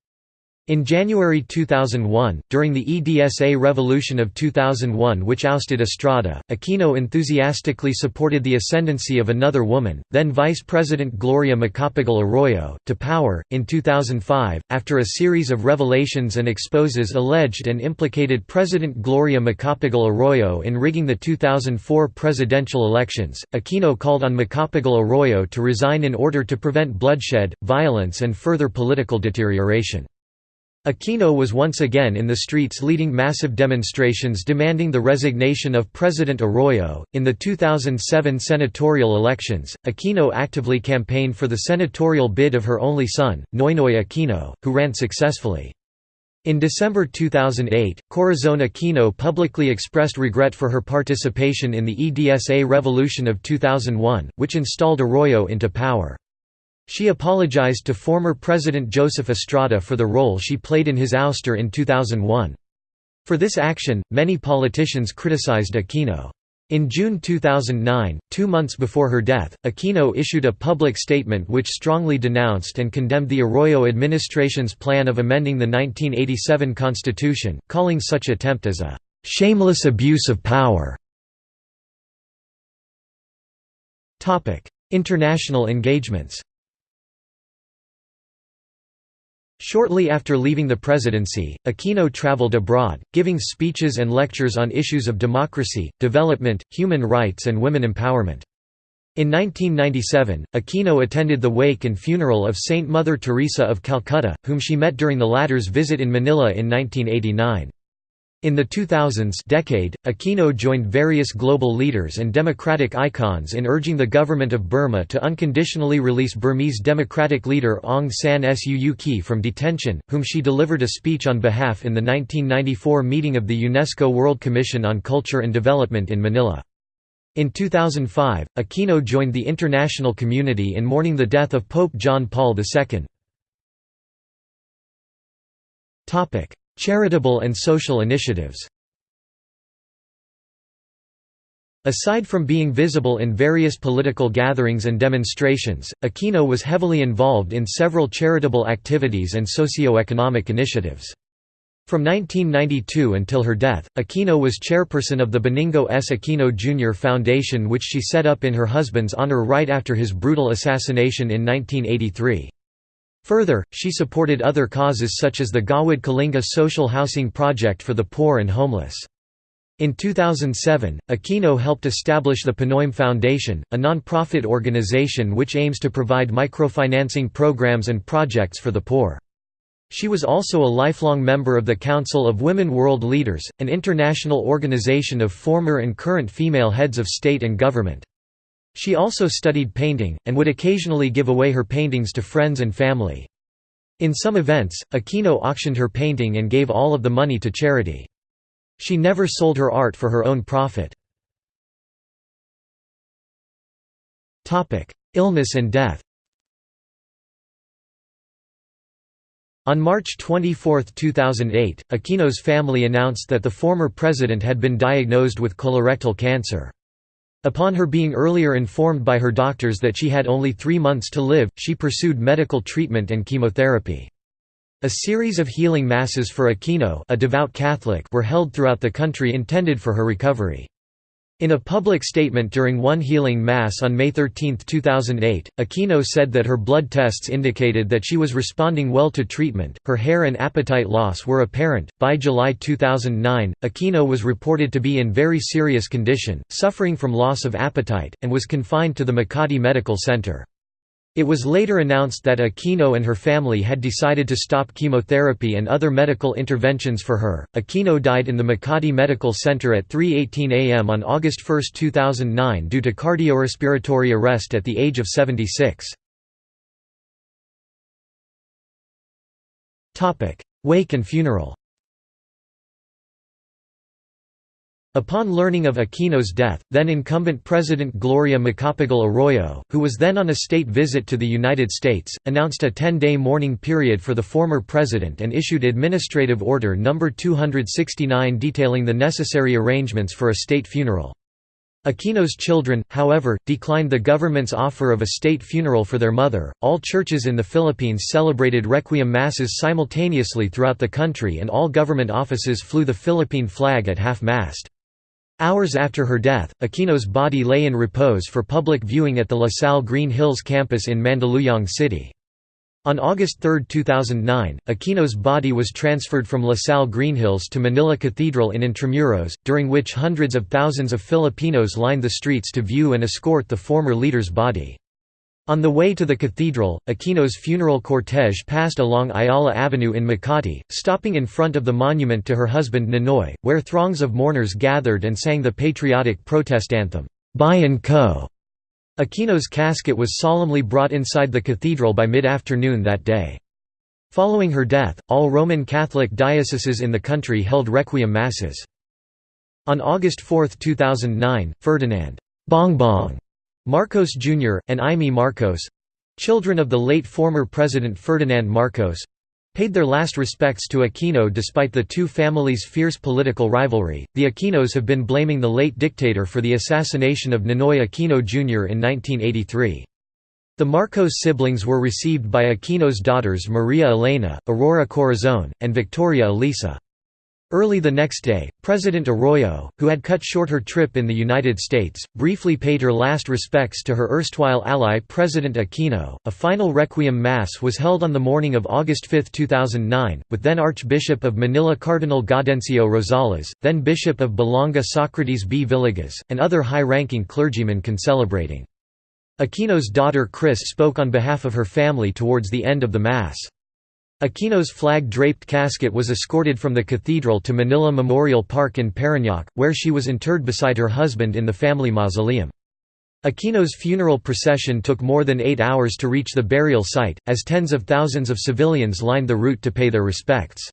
In January 2001, during the EDSA revolution of 2001 which ousted Estrada, Aquino enthusiastically supported the ascendancy of another woman, then Vice President Gloria Macapagal Arroyo, to power. In 2005, after a series of revelations and exposes alleged and implicated President Gloria Macapagal Arroyo in rigging the 2004 presidential elections, Aquino called on Macapagal Arroyo to resign in order to prevent bloodshed, violence and further political deterioration. Aquino was once again in the streets leading massive demonstrations demanding the resignation of President Arroyo. In the 2007 senatorial elections, Aquino actively campaigned for the senatorial bid of her only son, Noynoy Aquino, who ran successfully. In December 2008, Corazon Aquino publicly expressed regret for her participation in the EDSA revolution of 2001, which installed Arroyo into power. She apologized to former President Joseph Estrada for the role she played in his ouster in 2001. For this action, many politicians criticized Aquino. In June 2009, two months before her death, Aquino issued a public statement which strongly denounced and condemned the Arroyo administration's plan of amending the 1987 Constitution, calling such attempt as a «shameless abuse of power». International engagements Shortly after leaving the presidency, Aquino traveled abroad, giving speeches and lectures on issues of democracy, development, human rights and women empowerment. In 1997, Aquino attended the wake and funeral of Saint Mother Teresa of Calcutta, whom she met during the latter's visit in Manila in 1989. In the 2000s decade, Aquino joined various global leaders and democratic icons in urging the government of Burma to unconditionally release Burmese democratic leader Aung San Suu Kyi from detention, whom she delivered a speech on behalf in the 1994 meeting of the UNESCO World Commission on Culture and Development in Manila. In 2005, Aquino joined the international community in mourning the death of Pope John Paul II. Charitable and social initiatives Aside from being visible in various political gatherings and demonstrations, Aquino was heavily involved in several charitable activities and socio-economic initiatives. From 1992 until her death, Aquino was chairperson of the Benigno S. Aquino Jr. Foundation which she set up in her husband's honor right after his brutal assassination in 1983. Further, she supported other causes such as the Gawad Kalinga social housing project for the poor and homeless. In 2007, Aquino helped establish the Pinoyme Foundation, a non-profit organization which aims to provide microfinancing programs and projects for the poor. She was also a lifelong member of the Council of Women World Leaders, an international organization of former and current female heads of state and government. She also studied painting, and would occasionally give away her paintings to friends and family. In some events, Aquino auctioned her painting and gave all of the money to charity. She never sold her art for her own profit. Illness and death On March 24, 2008, Aquino's family announced that the former president had been diagnosed with colorectal cancer. Upon her being earlier informed by her doctors that she had only three months to live, she pursued medical treatment and chemotherapy. A series of healing masses for Aquino a devout Catholic were held throughout the country intended for her recovery. In a public statement during one healing mass on May 13, 2008, Aquino said that her blood tests indicated that she was responding well to treatment, her hair and appetite loss were apparent. By July 2009, Aquino was reported to be in very serious condition, suffering from loss of appetite, and was confined to the Makati Medical Center. It was later announced that Aquino and her family had decided to stop chemotherapy and other medical interventions for her. Aquino died in the Makati Medical Center at 3:18 a.m. on August 1, 2009 due to cardiorespiratory arrest at the age of 76. Topic: Wake and funeral. Upon learning of Aquino's death, then-incumbent President Gloria Macapagal Arroyo, who was then on a state visit to the United States, announced a 10-day mourning period for the former president and issued Administrative Order No. 269 detailing the necessary arrangements for a state funeral. Aquino's children, however, declined the government's offer of a state funeral for their mother. All churches in the Philippines celebrated requiem masses simultaneously throughout the country, and all government offices flew the Philippine flag at half mast. Hours after her death, Aquino's body lay in repose for public viewing at the La Salle Green Hills campus in Mandaluyong City. On August 3, 2009, Aquino's body was transferred from La Salle Green Hills to Manila Cathedral in Intramuros, during which hundreds of thousands of Filipinos lined the streets to view and escort the former leader's body. On the way to the cathedral, Aquino's funeral cortege passed along Ayala Avenue in Makati, stopping in front of the monument to her husband Ninoy, where throngs of mourners gathered and sang the patriotic protest anthem, Bayan Ko. Aquino's casket was solemnly brought inside the cathedral by mid-afternoon that day. Following her death, all Roman Catholic dioceses in the country held requiem masses. On August 4, 2009, Ferdinand Bongbong Marcos Jr., and Imee Marcos—children of the late former President Ferdinand Marcos, paid their last respects to Aquino despite the two families' fierce political rivalry. The Aquinos have been blaming the late dictator for the assassination of Ninoy Aquino Jr. in 1983. The Marcos siblings were received by Aquino's daughters Maria Elena, Aurora Corazon, and Victoria Elisa. Early the next day, President Arroyo, who had cut short her trip in the United States, briefly paid her last respects to her erstwhile ally President Aquino. A final requiem mass was held on the morning of August 5, 2009, with then Archbishop of Manila Cardinal Gaudencio Rosales, then Bishop of Balanga Socrates B. Villegas, and other high-ranking clergymen concelebrating. Aquino's daughter Kris spoke on behalf of her family towards the end of the Mass. Aquino's flag-draped casket was escorted from the cathedral to Manila Memorial Park in Parañaque, where she was interred beside her husband in the family mausoleum. Aquino's funeral procession took more than eight hours to reach the burial site, as tens of thousands of civilians lined the route to pay their respects.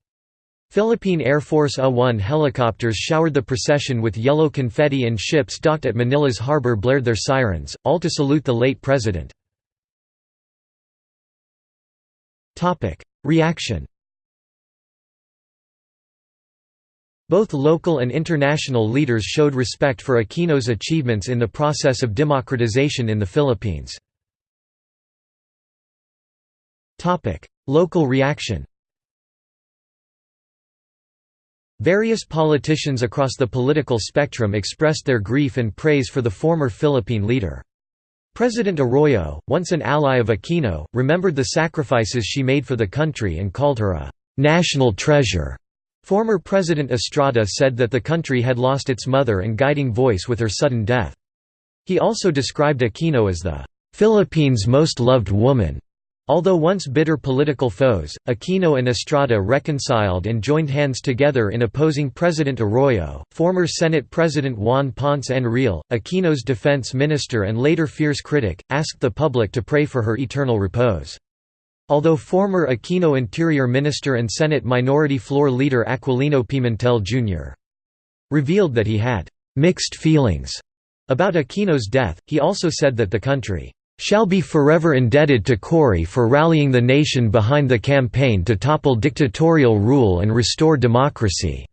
Philippine Air Force A-1 helicopters showered the procession with yellow confetti and ships docked at Manila's harbor blared their sirens, all to salute the late president. Reaction Both local and international leaders showed respect for Aquino's achievements in the process of democratization in the Philippines. Local reaction Various politicians across the political spectrum expressed their grief and praise for the former Philippine leader. President Arroyo, once an ally of Aquino, remembered the sacrifices she made for the country and called her a «national treasure». Former President Estrada said that the country had lost its mother and guiding voice with her sudden death. He also described Aquino as the «Philippines' most loved woman» Although once bitter political foes, Aquino and Estrada reconciled and joined hands together in opposing President Arroyo. Former Senate President Juan Ponce Enrile, Aquino's defense minister and later fierce critic, asked the public to pray for her eternal repose. Although former Aquino Interior Minister and Senate Minority Floor Leader Aquilino Pimentel Jr. revealed that he had mixed feelings about Aquino's death, he also said that the country shall be forever indebted to Cory for rallying the nation behind the campaign to topple dictatorial rule and restore democracy."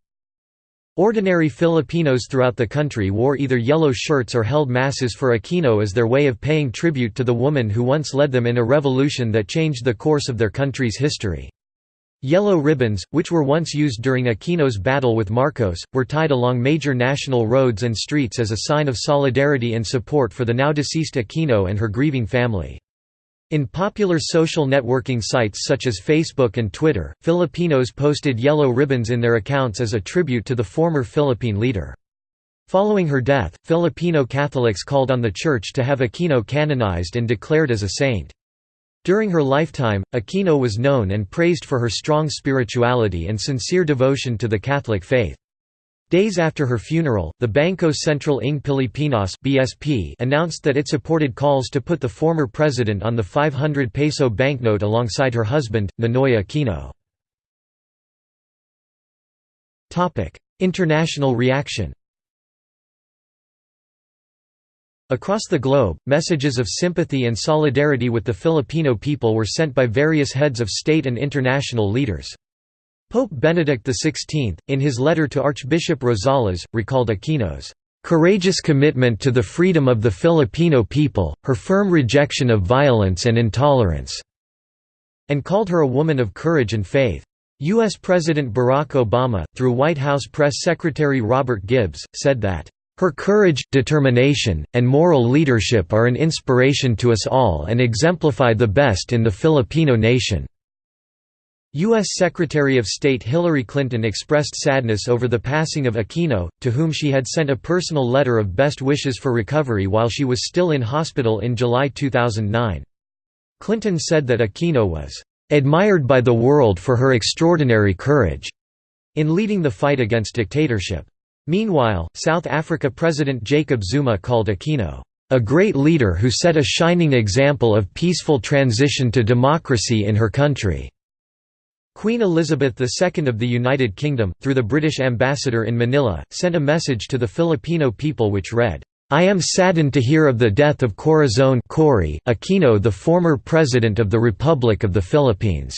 Ordinary Filipinos throughout the country wore either yellow shirts or held masses for Aquino as their way of paying tribute to the woman who once led them in a revolution that changed the course of their country's history. Yellow ribbons, which were once used during Aquino's battle with Marcos, were tied along major national roads and streets as a sign of solidarity and support for the now-deceased Aquino and her grieving family. In popular social networking sites such as Facebook and Twitter, Filipinos posted yellow ribbons in their accounts as a tribute to the former Philippine leader. Following her death, Filipino Catholics called on the Church to have Aquino canonized and declared as a saint. During her lifetime, Aquino was known and praised for her strong spirituality and sincere devotion to the Catholic faith. Days after her funeral, the Bangko Sentral ng Pilipinas (BSP) announced that it supported calls to put the former president on the 500 peso banknote alongside her husband, Ninoy Aquino. Topic: International reaction. Across the globe, messages of sympathy and solidarity with the Filipino people were sent by various heads of state and international leaders. Pope Benedict XVI, in his letter to Archbishop Rosales, recalled Aquino's courageous commitment to the freedom of the Filipino people, her firm rejection of violence and intolerance", and called her a woman of courage and faith. U.S. President Barack Obama, through White House Press Secretary Robert Gibbs, said that, "...her courage, determination, and moral leadership are an inspiration to us all and exemplify the best in the Filipino nation." U.S. Secretary of State Hillary Clinton expressed sadness over the passing of Aquino, to whom she had sent a personal letter of best wishes for recovery while she was still in hospital in July 2009. Clinton said that Aquino was admired by the world for her extraordinary courage in leading the fight against dictatorship. Meanwhile, South Africa President Jacob Zuma called Aquino, "...a great leader who set a shining example of peaceful transition to democracy in her country." Queen Elizabeth II of the United Kingdom, through the British ambassador in Manila, sent a message to the Filipino people which read, I am saddened to hear of the death of Corazon Cory Aquino the former President of the Republic of the Philippines."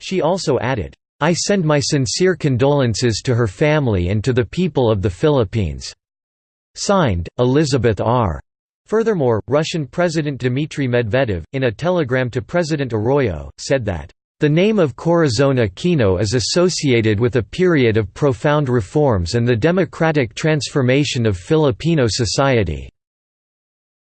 She also added, "'I send my sincere condolences to her family and to the people of the Philippines." Signed, Elizabeth R. Furthermore, Russian President Dmitry Medvedev, in a telegram to President Arroyo, said that the name of Corazon Aquino is associated with a period of profound reforms and the democratic transformation of Filipino society.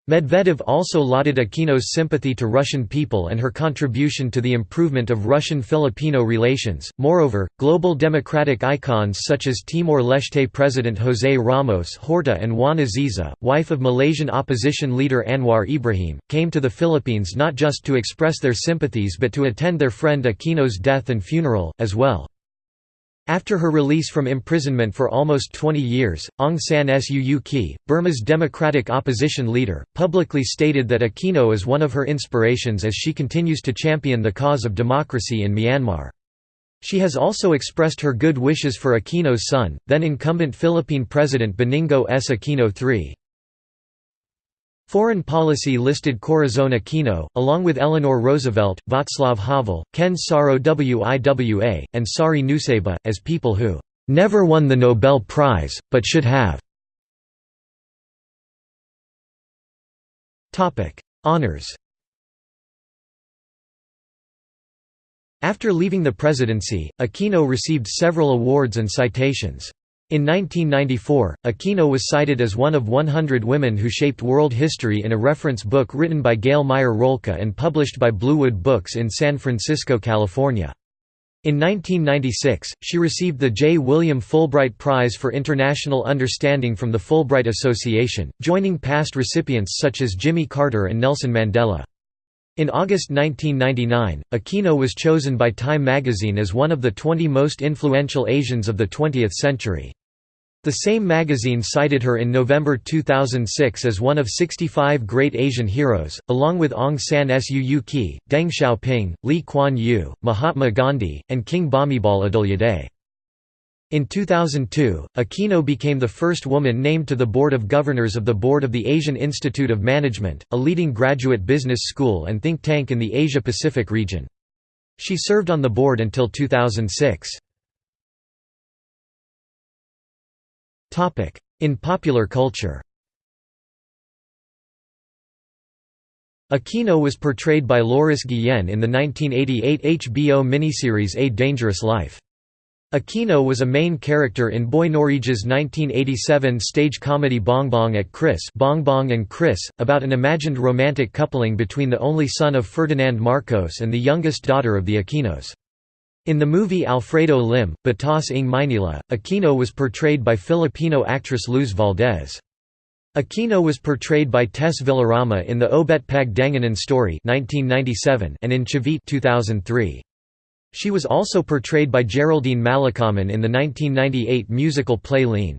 Medvedev also lauded Aquino's sympathy to Russian people and her contribution to the improvement of Russian-Filipino relations. Moreover, global democratic icons such as Timor-Leste President José Ramos Horta and Wan Azizah, wife of Malaysian opposition leader Anwar Ibrahim, came to the Philippines not just to express their sympathies but to attend their friend Aquino's death and funeral, as well. After her release from imprisonment for almost 20 years, Aung San Suu Kyi, Burma's democratic opposition leader, publicly stated that Aquino is one of her inspirations as she continues to champion the cause of democracy in Myanmar. She has also expressed her good wishes for Aquino's son, then incumbent Philippine President Benigno S. Aquino III. Foreign policy listed Corazon Aquino, along with Eleanor Roosevelt, Václav Havel, Ken Saro-Wiwa, and Sari Nusseibeh, as people who "...never won the Nobel Prize, but should have." Honours After leaving the presidency, Aquino received several awards and citations. In 1994, Aquino was cited as one of 100 women who shaped world history in a reference book written by Gail Meyer Rolka and published by Bluewood Books in San Francisco, California. In 1996, she received the J. William Fulbright Prize for International Understanding from the Fulbright Association, joining past recipients such as Jimmy Carter and Nelson Mandela. In August 1999, Aquino was chosen by Time magazine as one of the 20 most influential Asians of the 20th century. The same magazine cited her in November 2006 as one of 65 great Asian heroes, along with Aung San Suu Kyi, Deng Xiaoping, Lee Kuan Yew, Mahatma Gandhi, and King Bhumibol Adulyadej. In 2002, Aquino became the first woman named to the Board of Governors of the Board of the Asian Institute of Management, a leading graduate business school and think tank in the Asia-Pacific region. She served on the board until 2006. In popular culture Aquino was portrayed by Laurice Guillen in the 1988 HBO miniseries A Dangerous Life. Aquino was a main character in Boy Noriega's 1987 stage comedy Bong Bong at Kris Bong and Kris, about an imagined romantic coupling between the only son of Ferdinand Marcos and the youngest daughter of the Aquinos. In the movie Alfredo Lim, Batas ng Maynila, Aquino was portrayed by Filipino actress Luz Valdez. Aquino was portrayed by Tess Villarama in the Obet Pagdanganan story 1997 and in Chavit 2003. She was also portrayed by Geraldine Malakaman in the 1998 musical play Lean.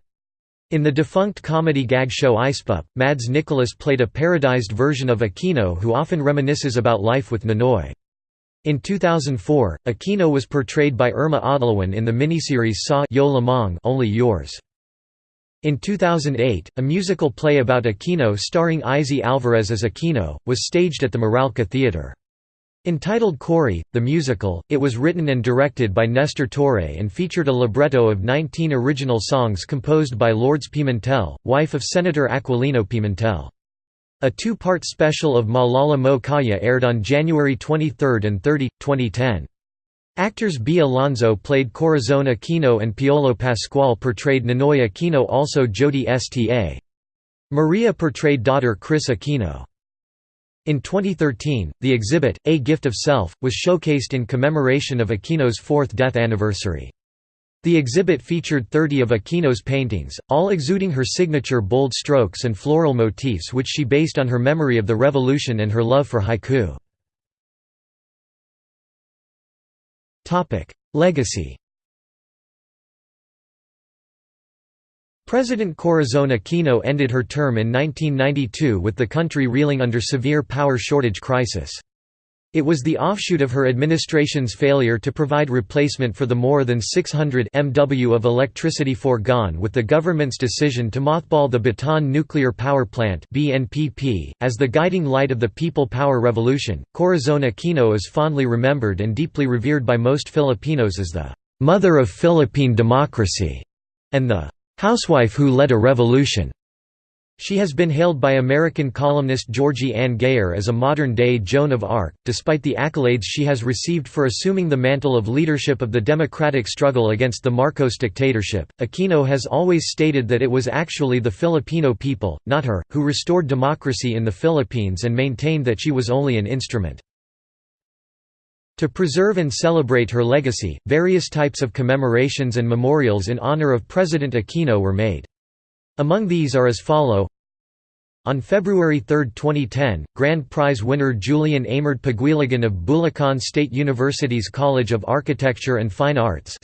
In the defunct comedy gag show Ispup, Mads Nicolas played a parodized version of Aquino who often reminisces about life with Ninoy. In 2004, Aquino was portrayed by Irma Adlawan in the miniseries Sa Yo Lamang Only Yours. In 2008, a musical play about Aquino starring Isay Alvarez as Aquino, was staged at the Meralco Theatre. Entitled Cory, the musical, it was written and directed by Nestor Torre and featured a libretto of 19 original songs composed by Lourdes Pimentel, wife of Senator Aquilino Pimentel. A two-part special of Maalaala Mo Kaya aired on January 23 and 30, 2010. Actors Bea Alonzo played Corazon Aquino and Piolo Pascual portrayed Ninoy Aquino also Jodi Sta. Maria portrayed daughter Kris Aquino. In 2013, the exhibit, A Gift of Self, was showcased in commemoration of Aquino's fourth death anniversary. The exhibit featured 30 of Aquino's paintings, all exuding her signature bold strokes and floral motifs which she based on her memory of the revolution and her love for haiku. Legacy President Corazon Aquino ended her term in 1992 with the country reeling under severe power shortage crisis. It was the offshoot of her administration's failure to provide replacement for the more than 600 MW of electricity foregone with the government's decision to mothball the Bataan Nuclear Power Plant BNPP. .As the guiding light of the people power revolution, Corazon Aquino is fondly remembered and deeply revered by most Filipinos as the «mother of Philippine democracy» and the housewife who led a revolution. She has been hailed by American columnist Georgie Anne Geyer as a modern-day Joan of Arc, despite the accolades she has received for assuming the mantle of leadership of the democratic struggle against the Marcos dictatorship. Aquino has always stated that it was actually the Filipino people, not her, who restored democracy in the Philippines and maintained that she was only an instrument. To preserve and celebrate her legacy, various types of commemorations and memorials in honor of President Aquino were made. Among these are as follow on February 3, 2010, Grand Prize winner Julian Amard Paguiligan of Bulacan State University's College of Architecture and Fine Arts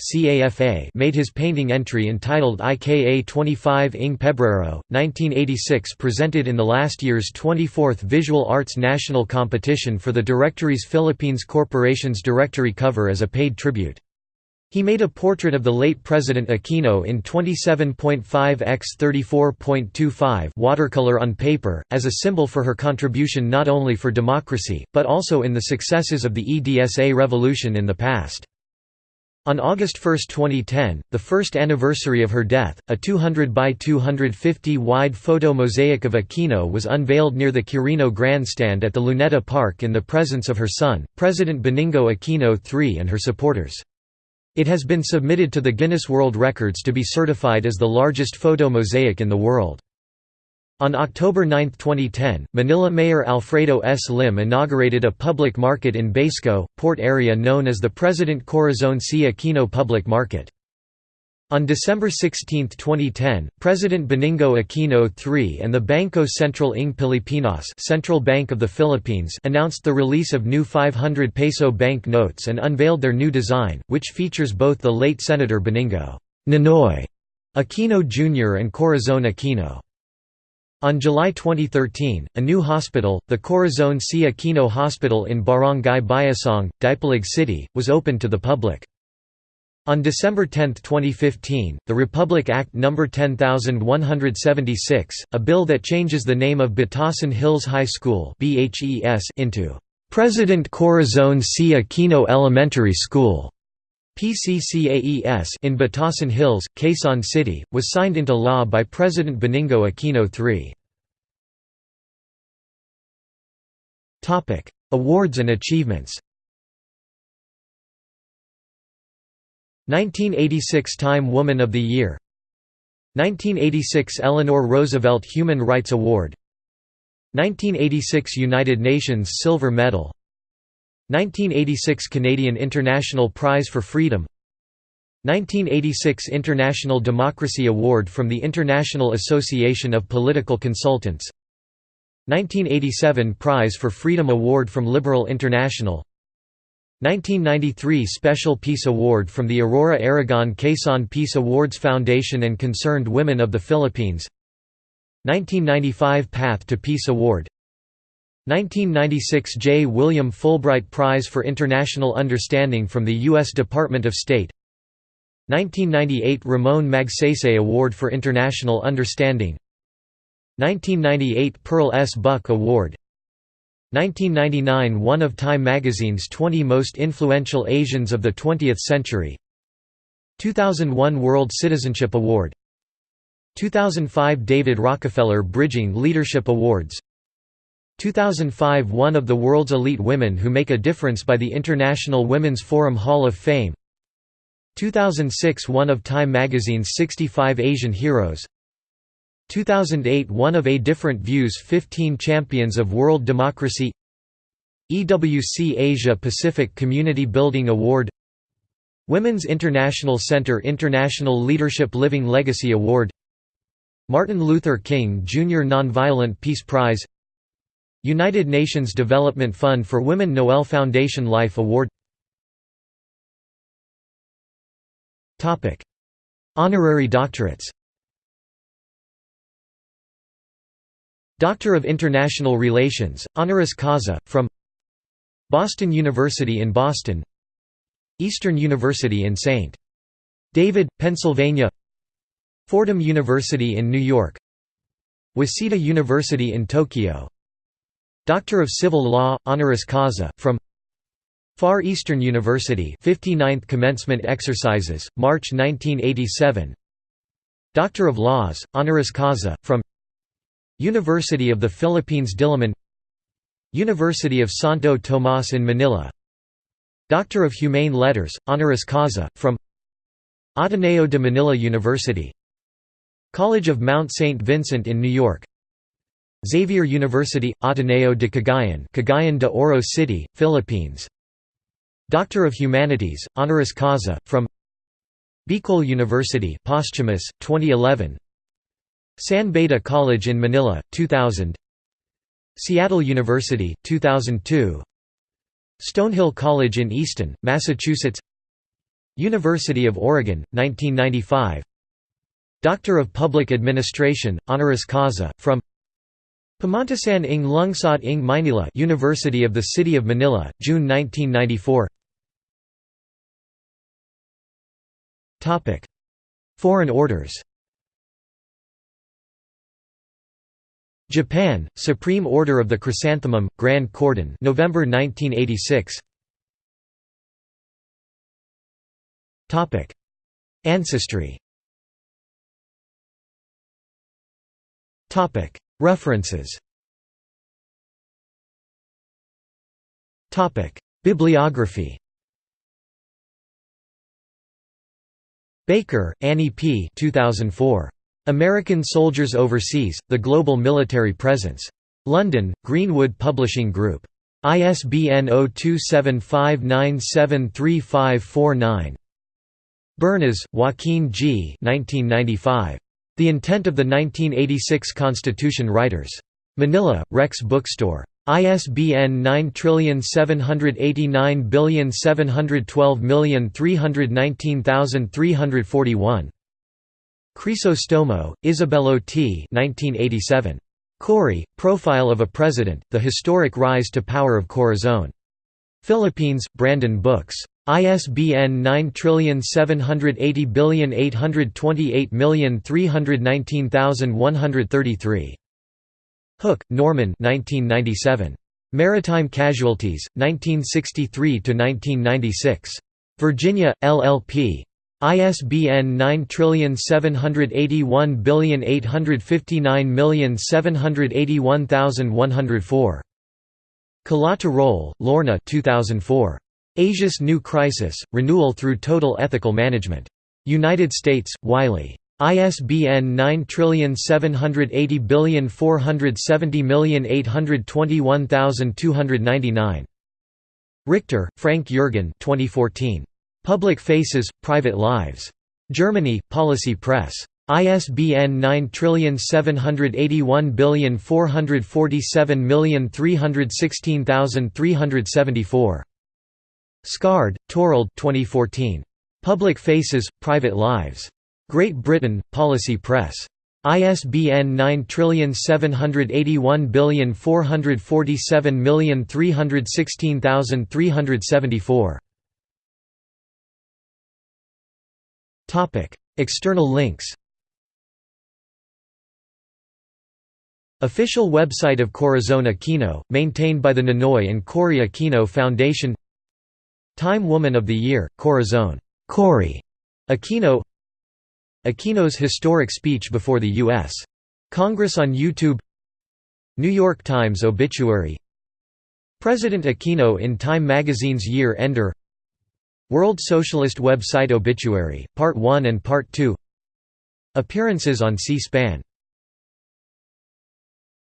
made his painting entry entitled IKA 25 ing Pebrero, 1986 presented in the last year's 24th Visual Arts National Competition for the Directory's Philippines Corporation's directory cover as a paid tribute. He made a portrait of the late President Aquino in 27.5 x 34.25 watercolor on paper, as a symbol for her contribution not only for democracy, but also in the successes of the EDSA revolution in the past. On August 1, 2010, the first anniversary of her death, a 200 by 250 wide photo mosaic of Aquino was unveiled near the Quirino Grandstand at the Luneta Park in the presence of her son, President Benigno Aquino III and her supporters. It has been submitted to the Guinness World Records to be certified as the largest photo mosaic in the world. On October 9, 2010, Manila Mayor Alfredo S. Lim inaugurated a public market in Baseco, port area known as the President Corazon C. Aquino Public Market. On December 16, 2010, President Benigno Aquino III and the Bangko Sentral ng Pilipinas Central Bank of the Philippines announced the release of new 500 peso bank notes and unveiled their new design, which features both the late Senator Benigno Ninoy Aquino Jr. and Corazon Aquino. On July 2013, a new hospital, the Corazon C. Aquino Hospital in Barangay Bayasong, Dipolog City, was opened to the public. On December 10, 2015, the Republic Act No. 10176, a bill that changes the name of Batasan Hills High School into President Corazon C. Aquino Elementary School PCCAES in Batasan Hills, Quezon City, was signed into law by President Benigno Aquino III. Awards and achievements 1986 Time Woman of the Year. 1986 Eleanor Roosevelt Human Rights Award. 1986 United Nations Silver Medal. 1986 Canadian International Prize for Freedom. 1986 International Democracy Award from the International Association of Political Consultants. 1987 Prize for Freedom Award from Liberal International 1993 Special Peace Award from the Aurora Aragon Quezon Peace Awards Foundation and Concerned Women of the Philippines 1995 Path to Peace Award 1996 J. William Fulbright Prize for International Understanding from the U.S. Department of State 1998 Ramon Magsaysay Award for International Understanding 1998 Pearl S. Buck Award 1999 one of Time magazine's 20 most influential Asians of the 20th century. 2001 World Citizenship Award. 2005 David Rockefeller Bridging Leadership Awards. 2005 One of the world's elite women who make a difference by the International Women's Forum Hall of Fame. 2006 One of Time magazine's 65 Asian Heroes 2008 One of A Different Views 15 Champions of World Democracy EWC Asia Pacific Community Building Award Women's International Center International Leadership Living Legacy Award Martin Luther King Jr. Nonviolent Peace Prize United Nations Development Fund for Women Noel Foundation Life Award Honorary doctorates Doctor of International Relations, honoris causa, from Boston University in Boston Eastern University in St. David, Pennsylvania Fordham University in New York Waseda University in Tokyo Doctor of Civil Law, honoris causa, from Far Eastern University 59th Commencement Exercises, March 1987 Doctor of Laws, honoris causa, from University of the Philippines Diliman University of Santo Tomas in Manila Doctor of Humane Letters, honoris causa, from Ateneo de Manila University College of Mount St. Vincent in New York Xavier University, Ateneo de Cagayan Cagayan de Oro City, Philippines Doctor of Humanities, honoris causa, from Bicol University posthumous, 2011 San Beda College in Manila, 2000 Seattle University, 2002 Stonehill College in Easton, Massachusetts. University of Oregon, 1995 Doctor of Public Administration, honoris causa, from Pamantasan ng Lungsod ng Maynila University of the City of Manila, June 1994 Foreign orders Japan, Supreme Order of the Chrysanthemum, Grand Cordon November 1986 Ancestry. References. Bibliography. Baker, Annie P. 2004. American Soldiers Overseas, The Global Military Presence. London, Greenwood Publishing Group. ISBN 0275973549. Bernas, Joaquin G. 1995. The Intent of the 1986 Constitution Writers. Manila, Rex Bookstore. ISBN 9789712319341. Crisostomo, Isabello T. 1987. Cory, Profile of a President, The Historic Rise to Power of Corazon. Philippines, Brandon Books. ISBN 9780828319133. Hook, Norman 1997. Maritime Casualties, 1963–1996. Virginia, LLP. ISBN 9781859781104. Kalaw-Tirol, Lorna 2004. Asia's New Crisis, Renewal Through Total Ethical Management. United States, Wiley. ISBN 9780470821299. Richter, Frank Jürgen 2014. Public Faces, Private Lives. Germany, Policy Press. ISBN 9781447316374. Scarde, Torald 2014. Public Faces, Private Lives. Great Britain, Policy Press. ISBN 9781447316374. External links Official website of Corazon Aquino, maintained by the Ninoy and Cory Aquino Foundation Time Woman of the Year, Corazon. Cory. Aquino Aquino's historic speech before the U.S. Congress on YouTube New York Times obituary President Aquino in Time magazine's Year Ender World Socialist website obituary, Part 1 and Part 2 Appearances on C-SPAN